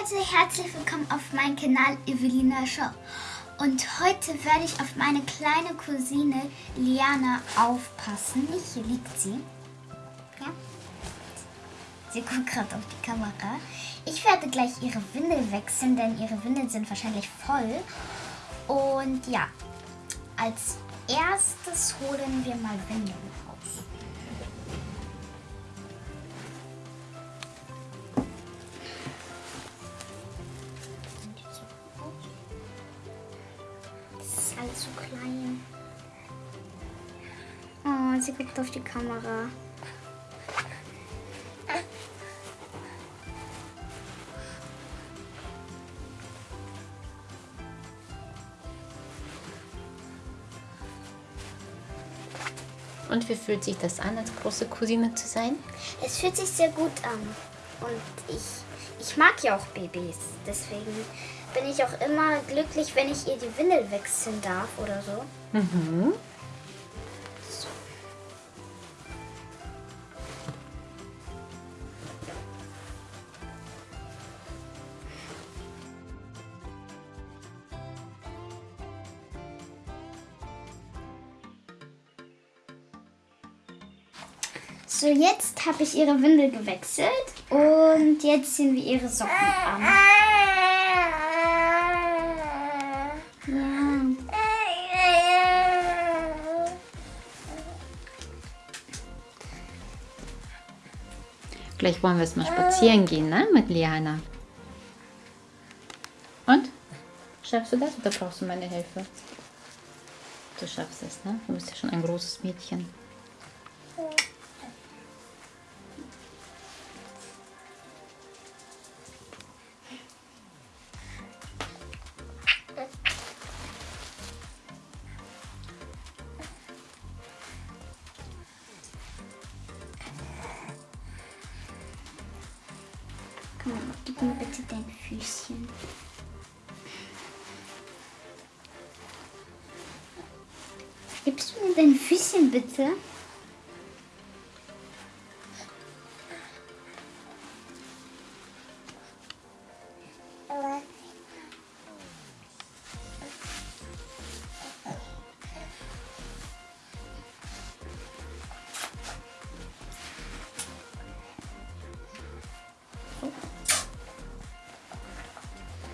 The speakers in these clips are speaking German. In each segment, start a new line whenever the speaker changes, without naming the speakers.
Leute, herzlich willkommen auf meinem Kanal Evelina Show. Und heute werde ich auf meine kleine Cousine Liana aufpassen. Hier liegt sie. Ja. Sie guckt gerade auf die Kamera. Ich werde gleich ihre Windel wechseln, denn ihre Windeln sind wahrscheinlich voll. Und ja, als erstes holen wir mal Windeln raus. Guckt auf die Kamera.
Und wie fühlt sich das an, als große Cousine zu sein?
Es fühlt sich sehr gut an. Und ich, ich mag ja auch Babys. Deswegen bin ich auch immer glücklich, wenn ich ihr die Windel wechseln darf oder so.
Mhm.
So, jetzt habe ich ihre Windel gewechselt und jetzt ziehen wir ihre Socken an.
Gleich wollen wir es mal spazieren gehen, ne? Mit Liana. Und? Schaffst du das oder brauchst du meine Hilfe? Du schaffst es, ne? Du bist ja schon ein großes Mädchen.
Mir bitte dein Füßchen. Gibst du mir dein Füßchen bitte?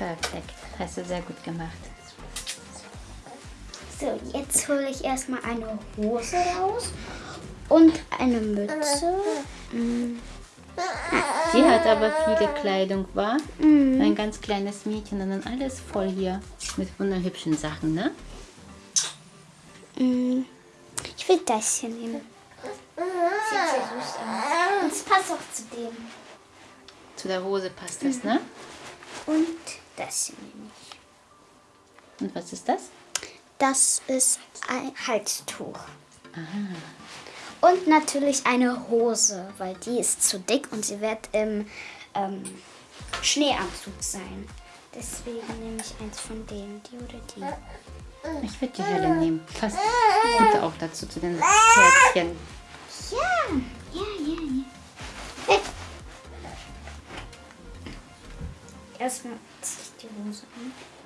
Perfekt. Hast du sehr gut gemacht.
So, jetzt hole ich erstmal eine Hose raus und eine Mütze. Mm.
Sie hat aber viele Kleidung, war?
Mhm.
Ein ganz kleines Mädchen und dann alles voll hier mit wunderhübschen Sachen, ne?
Mm. Ich will das hier nehmen. Sieht sehr süß aus. Und es passt auch zu dem.
Zu der Hose passt das, ne?
Und das hier nehme ich.
Und was ist das?
Das ist ein Halstuch. Und natürlich eine Hose, weil die ist zu dick und sie wird im ähm, Schneeanzug sein. Deswegen nehme ich eins von denen, die oder die.
Ich würde die helle nehmen. Passt gut auch dazu, zu den Herzchen.
Ja, ja, ja, ja. Erstmal ziehe ich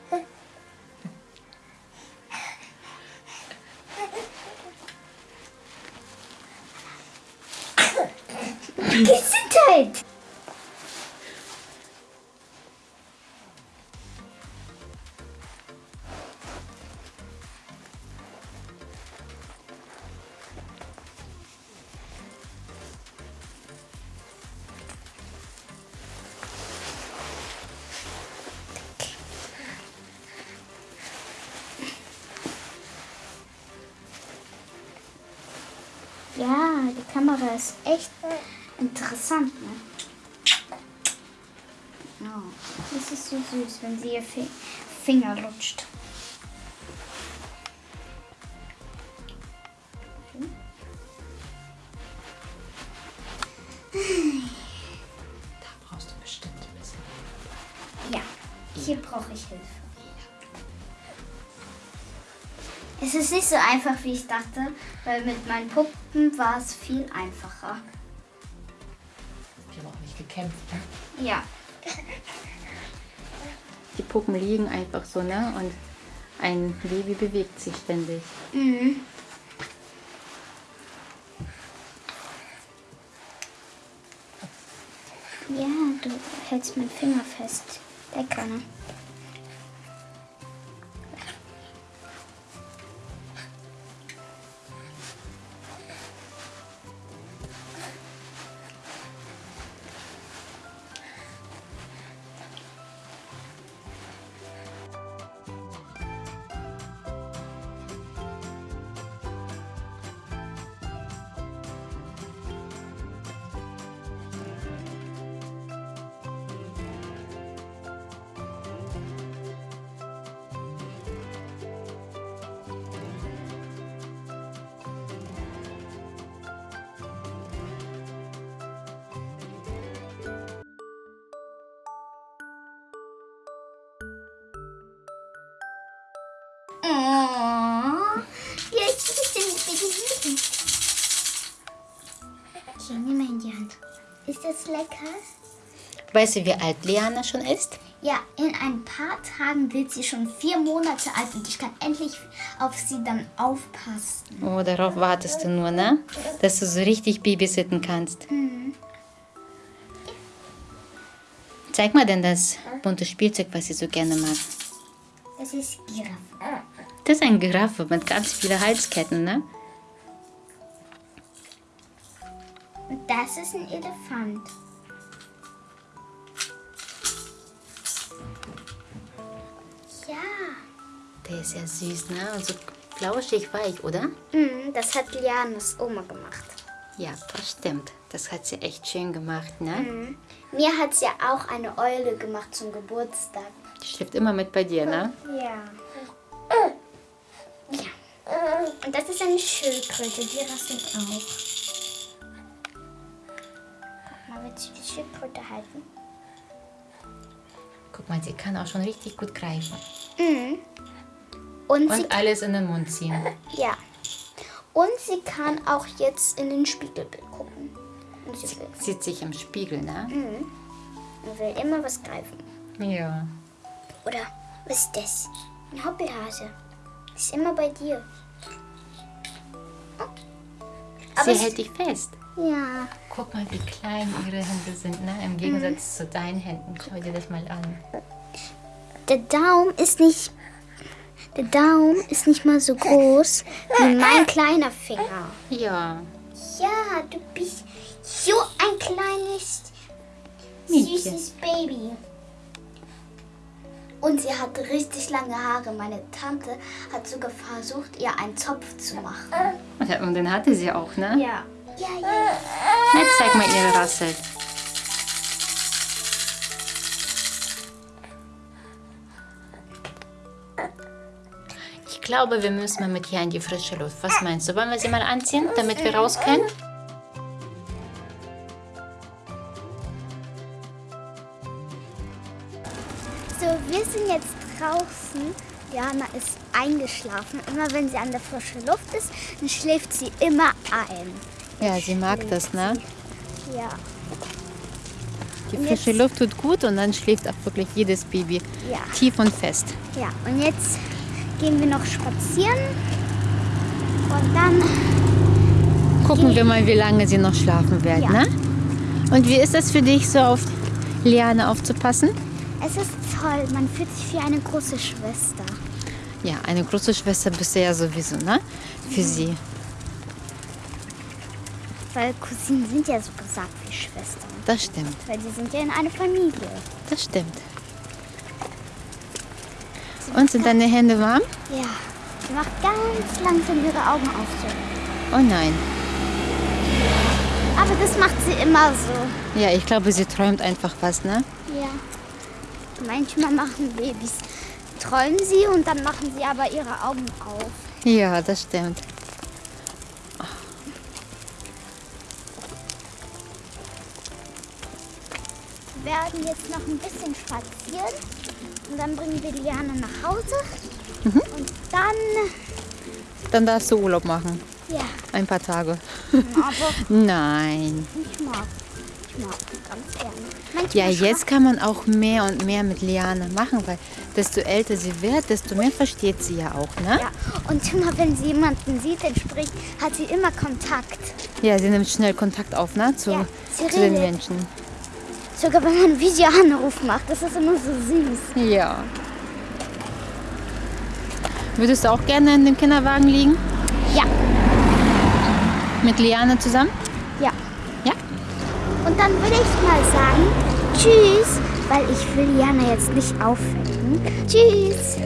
Ja, die Kamera ist echt interessant, ne? Oh, das ist so süß, wenn sie ihr Fi Finger lutscht.
Da brauchst du bestimmt ein bisschen.
Ja, hier brauche ich Hilfe. Es ist nicht so einfach, wie ich dachte, weil mit meinen Puppen war es viel einfacher.
Ich habe auch nicht gekämpft. Ne?
Ja.
die Puppen liegen einfach so, ne? Und ein Baby bewegt sich ständig.
Mhm. Ja, du hältst meinen Finger fest. Lecker, ne? Oh, ich den Okay, nimm mal in die Hand. Ist das lecker?
Weißt du, wie alt Liana schon ist?
Ja, in ein paar Tagen wird sie schon vier Monate alt und ich kann endlich auf sie dann aufpassen.
Oh, darauf wartest du nur, ne? Dass du so richtig babysitten kannst. Zeig mal denn das bunte Spielzeug, was sie so gerne mag.
Das ist Giraffe.
Das ist ein Giraffe mit ganz vielen Halsketten, ne?
Und das ist ein Elefant. Ja.
Der ist ja süß, ne? Und so flauschig weich, oder?
Mhm, das hat Lianas Oma gemacht.
Ja, das stimmt. Das hat sie echt schön gemacht, ne?
Mir hat sie auch eine Eule gemacht zum Geburtstag.
Die schläft immer mit bei dir, ne?
Ja. Ja. Und das ist eine Schildkröte, die rasselt auch. Guck mal, willst du die Schildkröte halten?
Guck mal, sie kann auch schon richtig gut greifen.
Mhm. Und,
Und alles in den Mund ziehen.
ja. Und sie kann auch jetzt in den Spiegelbild gucken. Und sie
Sieht sich im Spiegel, ne?
und will immer was greifen.
Ja.
Oder was ist das? Ein Hoppelhase. Ist immer bei dir.
Sie hält dich fest.
Ja.
Guck mal, wie klein ihre Hände sind, ne? Im Gegensatz zu deinen Händen. Schau dir das mal an.
Der Daumen ist nicht. Der Daumen ist nicht mal so groß wie mein kleiner Finger.
Ja.
Ja, du bist so ein kleines,
Mädchen.
süßes Baby. Und sie hat richtig lange Haare. Meine Tante hat sogar versucht, ihr einen Zopf zu machen.
Und den hatte sie auch, ne?
Ja. Ja, ja.
Jetzt zeig mal ihre Rassel. Ich glaube, wir müssen mal mit ihr in die frische Luft. Was meinst du? Wollen wir sie mal anziehen, damit wir raus können?
So, wir sind jetzt draußen. Jana ist eingeschlafen. Immer wenn sie an der frischen Luft ist, dann schläft sie immer ein.
Ja, sie mag das, ne?
Ja.
Die
Und
frische Luft tut gut und dann schläft auch wirklich jedes Baby
Ja.
tief und fest.
Ja, und jetzt gehen wir noch spazieren. Und dann,
Gucken wir mal, wie lange sie noch schlafen wird,
Ja.
ne? Und wie ist das für dich, so auf Liane aufzupassen?
Es ist toll. Man fühlt sich wie eine große Schwester.
Ja, eine große Schwester bist du ja sowieso, ne? Für sie.
Weil Cousinen sind ja so gesagt wie Schwestern.
Das stimmt,
Weil die sind ja in einer Familie.
das stimmt. Und sind deine Hände warm?
Ja. Sie macht ganz langsam ihre Augen auf. So.
Oh nein.
Aber das macht sie immer so.
Ja, ich glaube, sie träumt einfach was, ne?
Ja. Manchmal machen Babys, träumen sie und dann machen sie aber ihre Augen auf.
Ja, das stimmt.
Wir werden jetzt noch ein bisschen spazieren und dann bringen wir Liane nach Hause. Und dann,
Dann darfst du Urlaub machen.
ja,
Ein paar Tage.
aber
Nein.
ich mag. Ganz gerne. Manchmal
Ja, jetzt kann man auch mehr und mehr mit Liane machen, weil desto älter sie wird, desto mehr versteht sie ja auch, ne?
Ja, und immer wenn sie jemanden sieht, den spricht, hat sie immer Kontakt.
Ja, sie nimmt schnell Kontakt auf, ne? Zu,
Ja,
zu den. Menschen.
Sogar wenn man einen Videoanruf macht, das ist immer so süß.
Ja. Würdest du auch gerne in dem Kinderwagen liegen?
Ja,
Mit Liane zusammen?
Und dann würde ich mal sagen, tschüss, weil ich will Jana jetzt nicht aufwecken. Tschüss.